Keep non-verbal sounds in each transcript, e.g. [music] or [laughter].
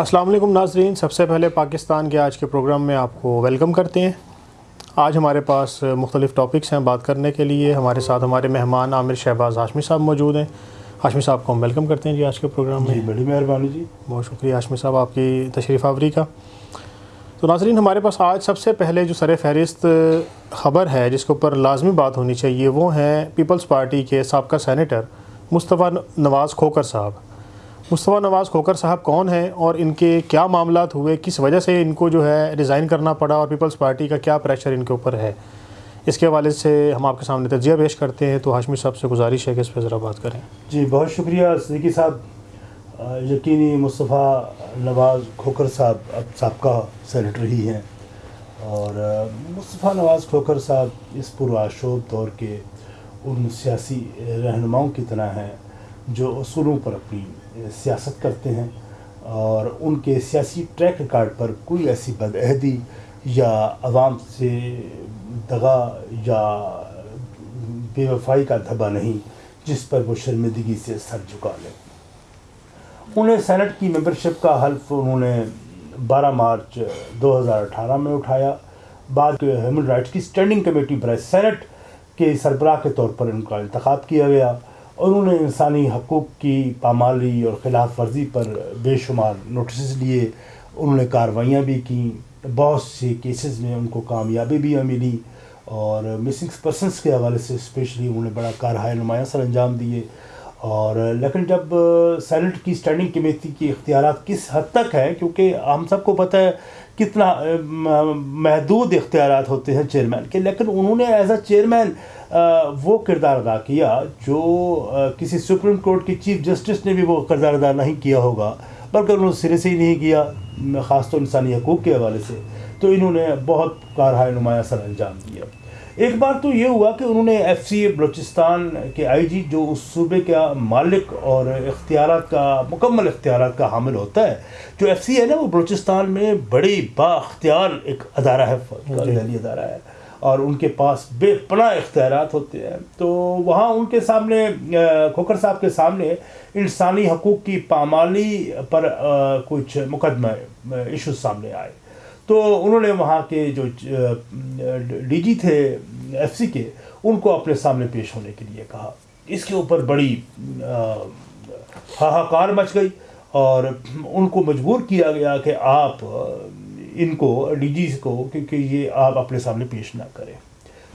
السلام علیکم ناظرین۔ سب سے پہلے پاکستان کے آج کے پروگرام میں آپ کو ویلکم کرتے ہیں۔ آج ہمارے پاس مختلف ٹاپکس ہیں بات کرنے کے لیے۔ ہمارے ساتھ ہمارے مہمان عامر شہباز ہاشمی صاحب موجود ہیں۔ ہاشمی صاحب کو ہم ویلکم کرتے ہیں جی آج کے پروگرام میں۔ جی بڑی مہربانی جی۔ بہت شکریہ ہاشمی صاحب آپ کی تشریف آوری کا۔ تو ناظرین ہمارے پاس آج سب سے پہلے جو سر فہرست خبر ہے جس کے اوپر لازمی بات ہونی چاہیے وہ ہیں پیپلز پارٹی کے سابقہ سینیٹر مصطفیٰ نواز کھوکر صاحب۔ مصطفیٰ نواز کھوکر صاحب کون ہیں اور ان کے کیا معاملات ہوئے؟ کس وجہ سے ان کو جو ہے ریزائن کرنا پڑا اور پیپلز پارٹی کا کیا پریشر ان کے اوپر ہے؟ اس کے حوالے سے ہم آپ کے سامنے تجزیہ پیش کرتے ہیں تو ہاشمی صاحب سے گزارش ہے کہ اس پہ ذرا بات کریں۔ جی بہت شکریہ صدیقی صاحب۔ یقینی مصطفیٰ نواز کھوکر صاحب اب سابقہ سینیٹر ہی ہیں۔ اور مصطفیٰ نواز کھوکر صاحب اس پرآشوب دور کے ان سیاسی رہنماؤں کی طرح ہیں۔ جو اصولوں پر اپنی سیاست کرتے ہیں اور ان کے سیاسی ٹریک ریکارڈ پر کوئی ایسی بدعہدی یا عوام سے دغا یا بے وفائی کا دھبا نہیں جس پر وہ شرمندگی سے سر جھکا لیں انہیں سینٹ کی ممبرشپ کا حلف انہوں نے بارہ مارچ دو ہزار اٹھارہ میں اٹھایا۔ بعد ہیومن رائٹس کی اسٹینڈنگ کمیٹی برائے سینٹ کے سربراہ کے طور پر ان کا انتخاب کیا گیا۔ اور انہوں نے انسانی حقوق کی پامالی اور خلاف ورزی پر بے شمار نوٹسز لیے، انہوں نے کاروائیاں بھی کیں، بہت سے کیسز میں ان کو کامیابی بھی ملی اور مسنگ پرسنس کے حوالے سے اسپیشلی انہوں نے بڑا کارہائے نمایاں سر انجام دیے۔ اور لیکن جب سینٹ کی اسٹینڈنگ کمیٹی کی اختیارات کس حد تک ہے کیونکہ ہم سب کو پتہ ہے کتنا محدود اختیارات ہوتے ہیں چیئرمین کے۔ لیکن انہوں نے ایز اے چیئرمین وہ کردار ادا کیا جو کسی سپریم کورٹ کی چیف جسٹس نے بھی وہ کردار ادا نہیں کیا ہوگا، بلکہ انہوں نے سرے سے ہی نہیں کیا، خاص طور انسانی حقوق کے حوالے سے۔ تو انہوں نے بہت کارہائے نمایاں سر انجام دیا۔ ایک بار تو یہ ہوا کہ انہوں نے ایف سی اے بلوچستان کے آئی جی جو اس صوبے کا مالک اور اختیارات کا مکمل اختیارات کا حامل ہوتا ہے جو ایف سی ہے نا وہ بلوچستان میں بڑی با اختیار ایک ادارہ ہے جی۔ ادارہ ہے اور ان کے پاس بے پناہ اختیارات ہوتے ہیں تو وہاں ان کے سامنے کھوکر صاحب کے سامنے انسانی حقوق کی پامالی پر کچھ مقدمہ ایشوز سامنے آئے تو انہوں نے وہاں کے جو ڈی جی تھے، ایف سی کے، ان کو اپنے سامنے پیش ہونے کے لیے کہا۔ اس کے اوپر بڑی ہاہاکار مچ گئی اور ان کو مجبور کیا گیا کہ آپ ان کو، ڈی جیز کو، کیونکہ یہ آپ اپنے سامنے پیش نہ کریں،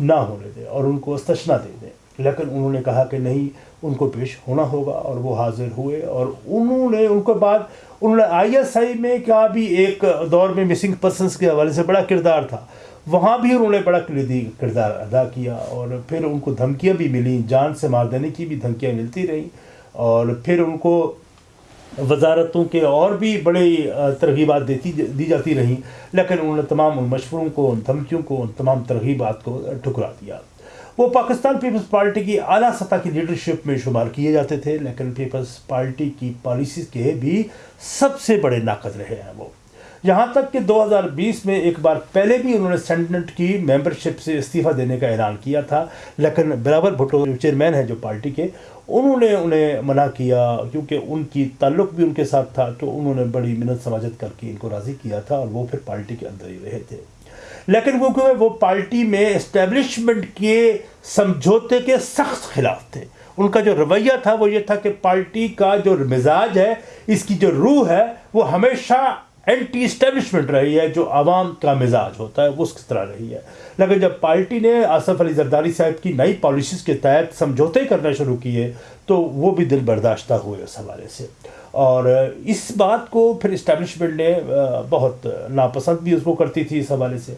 نہ ہونے دیں اور ان کو استشنا دے دیں۔ لیکن انہوں نے کہا کہ نہیں، ان کو پیش ہونا ہوگا اور وہ حاضر ہوئے اور انہوں نے ان کے بعد انہوں نے آئی ایس آئی میں کیا بھی ایک دور میں مسنگ پرسنس کے حوالے سے بڑا کردار تھا۔ وہاں بھی انہوں نے بڑا کلیدی کردار ادا کیا اور پھر ان کو دھمکیاں بھی ملیں جان سے مار دینے کی بھی دھمکیاں ملتی رہیں اور پھر ان کو وزارتوں کے اور بھی بڑے ترغیبات دیتی، دی جاتی رہیں۔ لیکن انہوں نے تمام ان مشوروں کو، ان دھمکیوں کو، ان تمام ترغیبات کو ٹھکرا دیا۔ وہ پاکستان پیپلز پارٹی کی اعلیٰ سطح کی لیڈرشپ میں شمار کیے جاتے تھے۔ لیکن پیپلز پارٹی کی پالیسیز کے بھی سب سے بڑے ناقد رہے ہیں وہ۔ یہاں تک کہ دو ہزار بیس میں ایک بار پہلے بھی انہوں نے سینٹ کی ممبرشپ سے استعفیٰ دینے کا اعلان کیا تھا۔ لیکن بلاول بھٹو جو چیئرمین ہیں جو پارٹی کے، انہوں نے انہیں منع کیا کیونکہ ان کی تعلق بھی ان کے ساتھ تھا، تو انہوں نے بڑی منت سماجت کر کے ان کو راضی کیا تھا اور وہ پھر پارٹی کے اندر ہی رہے تھے۔ لیکن وہ کیونکہ وہ پارٹی میں اسٹیبلشمنٹ کے سمجھوتے کے سخت خلاف تھے۔ ان کا جو رویہ تھا وہ یہ تھا کہ پارٹی کا جو مزاج ہے، اس کی جو روح ہے، وہ ہمیشہ اینٹی اسٹیبلشمنٹ رہی ہے، جو عوام کا مزاج ہوتا ہے، وہ اس طرح رہی ہے۔ لیکن جب پارٹی نے آصف علی زرداری صاحب کی نئی پالیسیز کے تحت سمجھوتے کرنا شروع کیے، تو وہ بھی دل برداشتہ ہوئے اس حوالے سے۔ اور اس بات کو پھر اسٹیبلشمنٹ نے بہت ناپسند بھی اس کو کرتی تھی اس حوالے سے۔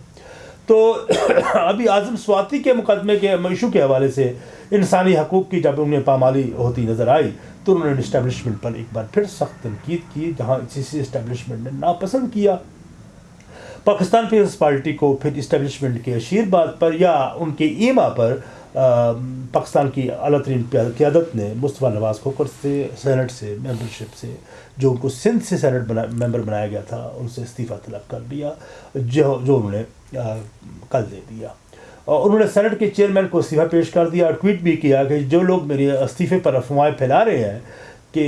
تو [coughs] ابھی اعظم سواتی کے مقدمے کے میشو کے حوالے سے انسانی حقوق کی جب انہیں پامالی ہوتی نظر آئی تو انہوں نے اسٹیبلشمنٹ پر ایک بار پھر سخت تنقید کی، جہاں اسی اسٹیبلشمنٹ نے ناپسند کیا۔ پاکستان پیپلز پارٹی کو پھر اسٹیبلشمنٹ کے اشیر بات پر یا ان کے ایما پر پاکستان کی اعلیٰ ترین قیادت نے مصطفیٰ نواز کھوکر سے سینٹ سے ممبرشپ سے جو ان کو سندھ سے سینٹ بنا ممبر بنایا گیا تھا، ان سے استعفیٰ طلب کر دیا، جو جو انہوں نے کل دے دیا۔ اور انہوں نے سینٹ کے چیئرمین کو استعفیٰ پیش کر دیا اور ٹویٹ بھی کیا کہ جو لوگ میرے استعفے پر افواہیں پھیلا رہے ہیں کہ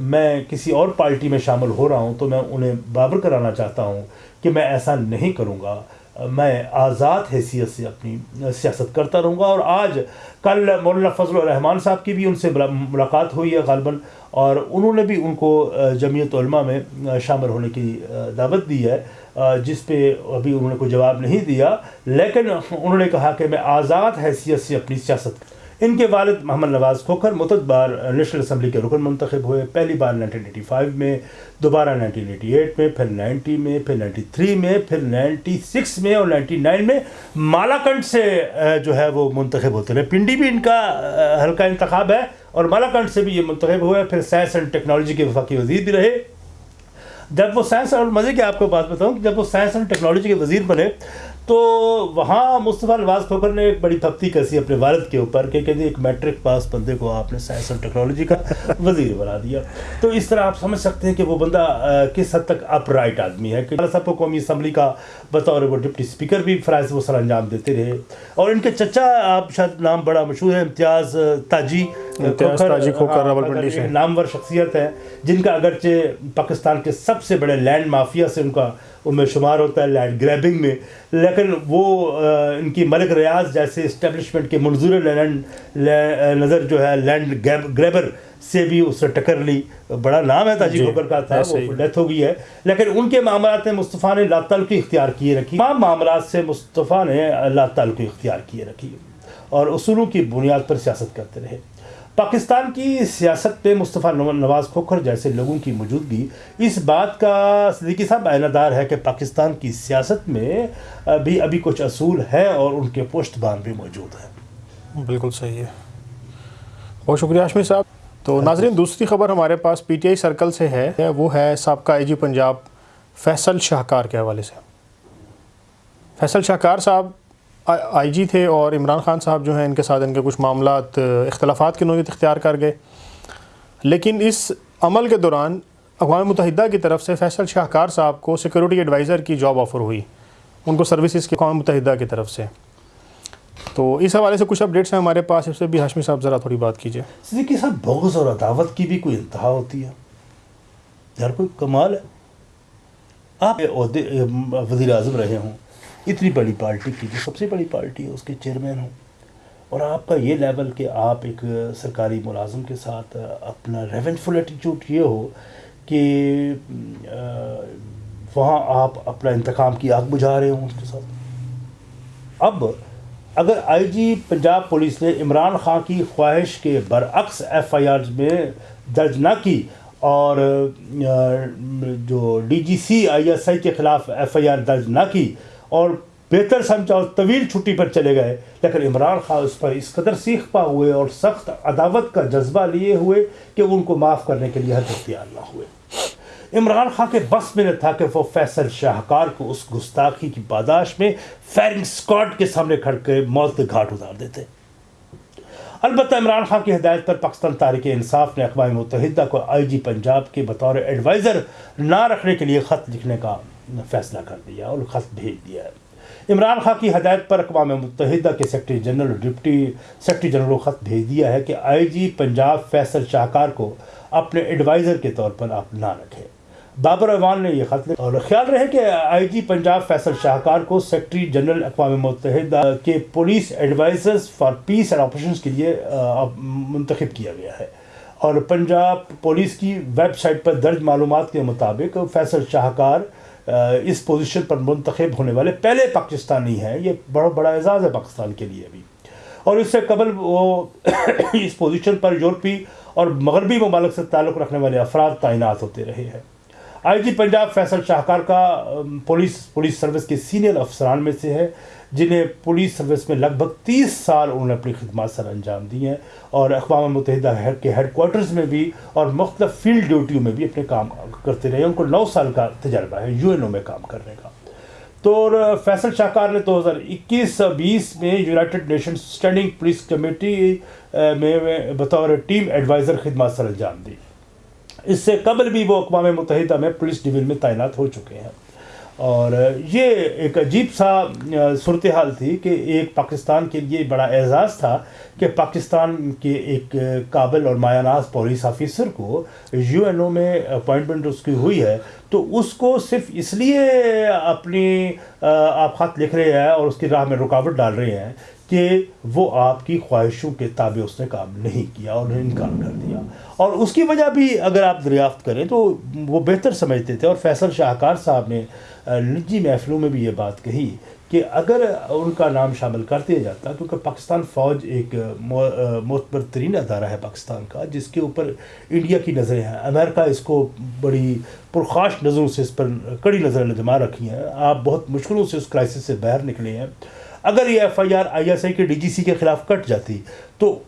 میں کسی اور پارٹی میں شامل ہو رہا ہوں تو میں انہیں بابر کرانا چاہتا ہوں کہ میں ایسا نہیں کروں گا۔ میں آزاد حیثیت سے اپنی سیاست کرتا رہوں گا اور آج کل مولانا فضل الرحمان صاحب کی بھی ان سے ملاقات ہوئی ہے غالباً، اور انہوں نے بھی ان کو جمعیت علماء میں شامل ہونے کی دعوت دی ہے جس پہ ابھی انہوں نے کوئی جواب نہیں دیا، لیکن انہوں نے کہا کہ میں آزاد حیثیت سے اپنی سیاست ان کے والد محمد نواز کھوکھر متد بار نیشنل اسمبلی کے رکن منتخب ہوئے۔ پہلی بار نائنٹین ایٹی فائیو میں، دوبارہ نائنٹین ایٹی ایٹ میں، پھر نائنٹی میں، پھر نائنٹی تھری میں، پھر نائنٹی سکس میں اور نائنٹی نائن میں مالاکنڈ سے جو ہے وہ منتخب ہوتے رہے۔ پنڈی بھی ان کا ہلکا انتخاب ہے اور مالاکنڈ سے بھی یہ منتخب ہوئے۔ پھر سائنس اینڈ ٹیکنالوجی کے وفاقی وزیر بھی رہے۔ جب وہ سائنس اور مزے کی آپ کو بات بتاؤں کہ جب وہ سائنس اینڈ ٹیکنالوجی کے وزیر بنے تو وہاں مصطفیٰ نواز کھوکر نے ایک بڑی پھپتی کسی اپنے والد کے اوپر کہ کہتے ایک میٹرک پاس بندے کو آپ نے سائنس اور ٹیکنالوجی کا وزیر بنا دیا۔ تو اس طرح آپ سمجھ سکتے ہیں کہ وہ بندہ کس حد تک اپ رائٹ آدمی ہے۔ کہ صاحب کو قومی اسمبلی کا بطور وہ ڈپٹی اسپیکر بھی فرائض وہ سر انجام دیتے رہے۔ اور ان کے چچا، آپ شاید نام بڑا مشہور ہے امتیاز تاجی۔ نامور شخصیت ہے جن کا اگرچہ پاکستان کے سب سے بڑے لینڈ مافیا سے ان کا ان میں شمار ہوتا ہے لینڈ گریبنگ میں۔ لیکن وہ ان کی ملک ریاض جیسے اسٹیبلشمنٹ کے منظور لینڈ نظر جو ہے لینڈ گریبر سے بھی اس سے ٹکر لی۔ بڑا نام ہے تاجی جی کا تھا وہ ڈیتھ ہو گئی ہے۔ لیکن ان کے معاملات میں مصطفیٰ نے اللہ تعلقی اختیار کیے رکھی۔ تمام معاملات سے مصطفیٰ نے اللہ تعلقی اختیار کیے رکھی۔ اور اصولوں کی بنیاد پر سیاست کرتے رہے۔ پاکستان کی سیاست پہ مصطفیٰ نواز کھوکھر جیسے لوگوں کی موجودگی، اس بات کا صدیقی صاحب اعلہ دار ہے کہ پاکستان کی سیاست میں بھی ابھی کچھ اصول ہیں اور ان کے پشت بان بھی موجود ہیں۔ بالکل صحیح ہے۔ بہت شکریہ آشمی صاحب۔ تو ناظرین، دوسری خبر ہمارے پاس پی ٹی آئی سرکل سے ہے۔ وہ ہے سابقہ آئی جی پنجاب فیصل شاہکار کے حوالے سے۔ فیصل شاہکار صاحب آئی جی تھے اور عمران خان صاحب جو ہیں ان کے ساتھ ان کے کچھ معاملات، اختلافات کی نوعیت اختیار کر گئے۔ لیکن اس عمل کے دوران اقوام متحدہ کی طرف سے فیصل شاہکار صاحب کو سیکورٹی ایڈوائزر کی جاب آفر ہوئی۔ ان کو سروسز کی اقوام متحدہ کی طرف سے۔ تو اس حوالے سے کچھ اپڈیٹس ہیں ہمارے پاس۔ اس سے بھی ہاشمی صاحب ذرا تھوڑی بات کیجیے۔ صدیقی صاحب، بغض اور عداوت کی بھی کوئی انتہا ہوتی ہے؟ یار، کوئی کمال ہے؟ آپ وزیر اعظم رہے ہوں۔ اتنی بڑی پارٹی کی جو سب سے بڑی پارٹی ہے، اس کے چیئرمین ہوں۔ اور آپ کا یہ لیول کہ آپ ایک سرکاری ملازم کے ساتھ اپنا ریونجفل ایٹیچیوڈ یہ ہو کہ وہاں آپ اپنا انتقام کی آگ بجھا رہے ہوں اس کے ساتھ۔ اب اگر آئی جی پنجاب پولیس نے عمران خان کی خواہش کے برعکس ایف آئی آر میں درج نہ کی اور جو D G C I S I کے خلاف ایف آئی آر درج نہ کی اور بہتر سمجھا اور طویل چھٹی پر چلے گئے۔ لیکن عمران خان اس پر اس قدر سیکھ پا ہوئے اور سخت عداوت کا جذبہ لیے ہوئے کہ ان کو معاف کرنے کے لیے حد اختیار نہ ہوئے۔ عمران خان کے بس میں نے تھا کہ وہ فیصل شاہکار کو اس گستاخی کی پاداش میں فیرنگ سکواڈ کے سامنے کھڑ کے موت گھاٹ اتار دیتے۔ البتہ عمران خان کی ہدایت پر پاکستان تاریخ انصاف نے اقوام متحدہ کو آئی جی پنجاب کے بطور ایڈوائزر نہ رکھنے کے لیے خط لکھنے کا فیصلہ کر دیا اور خط بھیج دیا۔ ہے عمران خان کی ہدایت پر اقوام متحدہ کے secretary general deputy secretary general کو خط بھیج دیا ہے کہ آئی جی پنجاب فیصل شاہکار کو اپنے ایڈوائزر کے طور پر آپ نہ رکھیں۔ بابر احوان نے یہ خط اور خیال رہے کہ آئی جی پنجاب فیصل شاہکار کو سیکٹری جنرل اقوام متحدہ کے police advisers for peace and operations کے لیے منتخب کیا گیا ہے۔ اور پنجاب پولیس کی ویب سائٹ پر درج معلومات کے مطابق فیصل شاہکار اس پوزیشن پر منتخب ہونے والے پہلے پاکستانی ہیں، یہ بڑا بڑا اعزاز ہے پاکستان کے لیے ابھی۔ اور اس سے قبل وہ [coughs] اس پوزیشن پر یورپی اور مغربی ممالک سے تعلق رکھنے والے افراد تعینات ہوتے رہے ہیں۔ آئی جی پنجاب فیصل شاہکار کا پولیس پولیس سروس کے سینئر افسران میں سے ہے۔ جنہیں پولیس سروس میں لگ بھگ تیس سال انہوں نے اپنی خدمات سر انجام دی ہیں اور اقوام متحدہ کے ہیڈ کوارٹرز میں بھی اور مختلف فیلڈ ڈیوٹیوں میں بھی اپنے کام کرتے رہے ان کو نو سال کا تجربہ ہے یو این او میں کام کرنے کا۔ تو فیصل شاہکار نے دو ہزار اکیس بیس میں United Nation standing police committee میں بطور ٹیم ایڈوائزر خدمات سر انجام دی۔ اس سے قبل بھی وہ اقوام متحدہ میں پولیس ڈویژن میں تعینات ہو چکے ہیں۔ اور یہ ایک عجیب سا صورتحال تھی کہ ایک پاکستان کے لیے بڑا اعزاز تھا کہ پاکستان کے ایک قابل اور مایا ناز پولیس آفیسر کو یو این او میں اپوائنٹمنٹ اس کی ہوئی ہے، تو اس کو صرف اس لیے اپنی آپ خط لکھ رہے ہیں اور اس کی راہ میں رکاوٹ ڈال رہے ہیں کہ وہ آپ کی خواہشوں کے تابع اس نے کام نہیں کیا اور انکار کر دیا۔ اور اس کی وجہ بھی اگر آپ دریافت کریں تو وہ بہتر سمجھتے تھے اور فیصل شاہکار صاحب نے نجی محفلوں میں بھی یہ بات کہی کہ اگر ان کا نام شامل کر دیا جاتا کیونکہ پاکستان فوج ایک معتبر ترین ادارہ ہے پاکستان کا، جس کے اوپر انڈیا کی نظریں ہیں۔ امریکہ اس کو بڑی پرخاش نظروں سے اس پر کڑی نظریں لجما رکھی ہیں۔ آپ بہت مشکلوں سے اس کرائسس سے باہر نکلے ہیں۔ اگر یہ F I R I S I کے ڈی جی سی کے خلاف کٹ جاتی، تو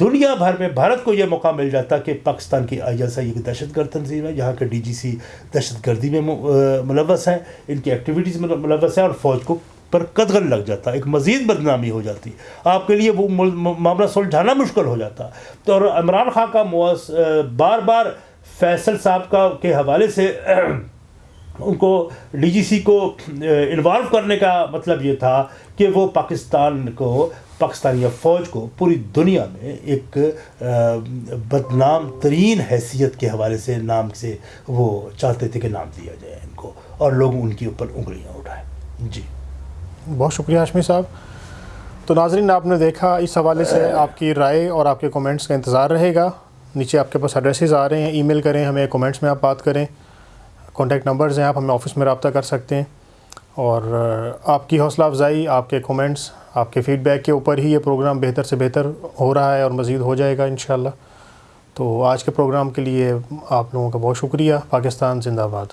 دنیا بھر میں بھارت کو یہ موقع مل جاتا کہ پاکستان کی آئی ایس آئی ایک دہشت گرد تنظیم ہے، یہاں کے ڈی جی سی دہشت گردی میں ملوث ہیں، ان کی ایکٹیویٹیز میں ملوث ہیں اور فوج کو پر قدغن لگ جاتا، ایک مزید بدنامی ہو جاتی۔ آپ کے لیے وہ معاملہ سلجھانا مشکل ہو جاتا۔ تو اور عمران خان کا بار بار فیصل صاحب کا کے حوالے سے ان کو ڈی جی سی کو انوالو کرنے کا مطلب یہ تھا کہ وہ پاکستان کو، پاکستانی فوج کو پوری دنیا میں ایک بدنام ترین حیثیت کے حوالے سے نام سے وہ چاہتے تھے کہ نام دیا جائے ان کو اور لوگ ان کے اوپر انگلیاں اٹھائیں جی۔ بہت شکریہ ہاشمی صاحب۔ تو ناظرین، آپ نے دیکھا اس حوالے سے آپ کی رائے اور آپ کے کومنٹس کا انتظار رہے گا۔ نیچے آپ کے پاس ایڈریسز آ رہے ہیں۔ ای میل کریں، ہمیں کومنٹس میں آپ بات کریں۔ کانٹیکٹ نمبرز ہیں، آپ ہمیں آفس میں رابطہ کر سکتے ہیں۔ اور آپ کی حوصلہ افزائی، آپ کے کومنٹس آپ کے فیڈ بیک کے اوپر ہی یہ پروگرام بہتر سے بہتر ہو رہا ہے اور مزید ہو جائے گا انشاءاللہ۔ تو آج کے پروگرام کے لیے آپ لوگوں کا بہت شکریہ۔ پاکستان زندہ باد۔